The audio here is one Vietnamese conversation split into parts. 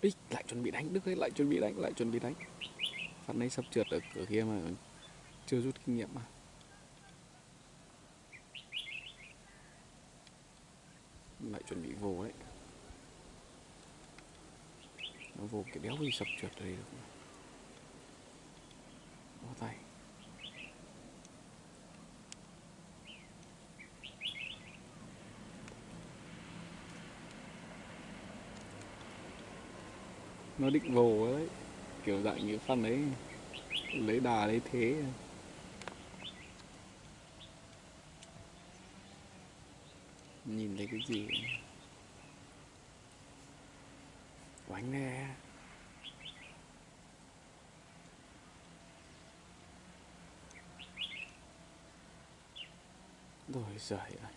Ý, lại chuẩn bị đánh Đức ấy lại chuẩn bị đánh lại chuẩn bị đánh. Phát nấy sắp trượt ở cửa kia mà chưa rút kinh nghiệm mà. Lại chuẩn bị vô đấy. Nó vô cái đéo gì sập trượt ở đây được nó định vồ đấy kiểu dạng như phân đấy lấy đà lấy thế. Nhìn thấy cái gì? Quánh nè rồi giời ơi.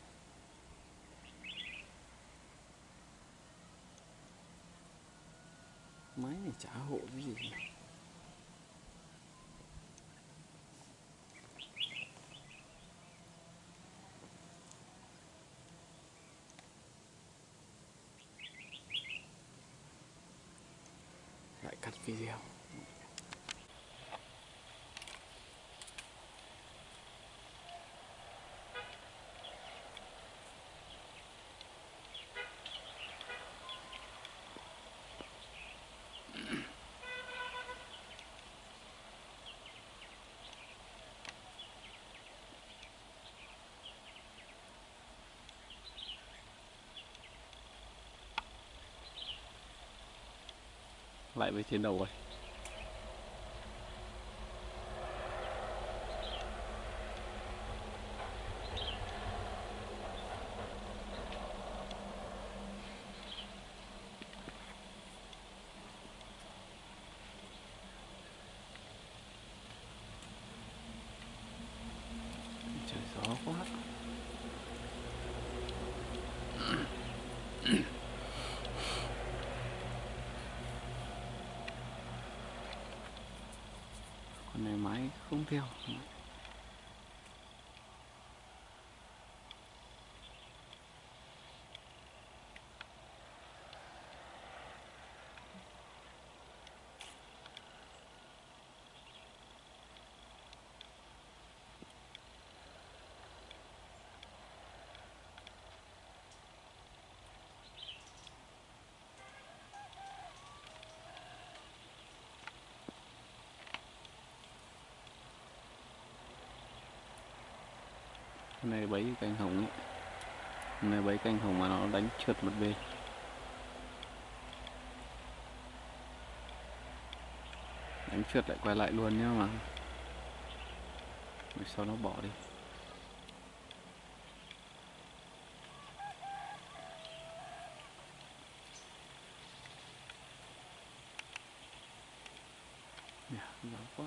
Máy này trả hộ cái gì. Lại cắt video. Lại với trên đầu rồi. Trời gió quá. Con này máy không theo. Con này bấy canh hồng ấy. Con này bấy canh hồng mà nó đánh trượt một bên. Đánh trượt lại quay lại luôn nhá mà. Rồi sau nó bỏ đi Nè, gió quá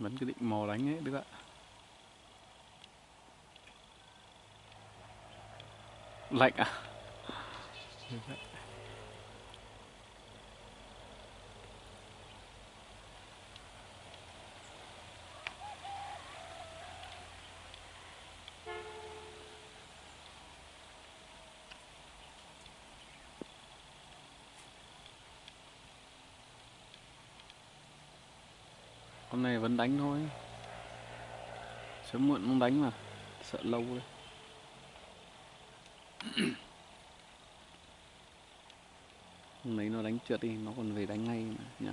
vẫn cứ định mò đánh ấy đức ạ. Lạnh à? Con này vẫn đánh thôi. Sớm muộn không đánh mà. Sợ lâu đấy. Hôm đấy nó đánh trượt đi, nó còn về đánh ngay mà, nhỉ?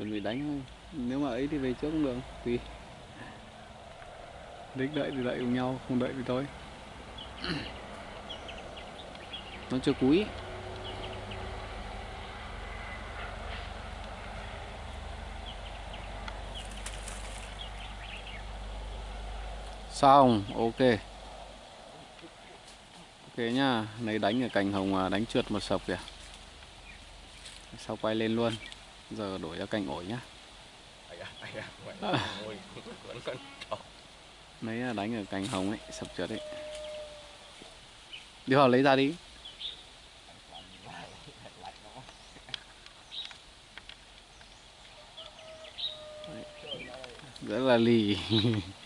Chuẩn bị đánh thôi. Nếu mà ấy thì về trước cũng được. Tùy. Đích đợi thì đợi cùng nhau, không đợi thì thôi. Nó chưa cúi. Xong, ok. Ok nhá lấy đánh ở cành hồng đánh trượt một sập kìa. Sau quay lên luôn? Giờ đổi ra cành ổi nhá. Lấy là đánh ở cành hồng ấy sập trượt ấy. Đi vào lấy ra đi. Rất là lì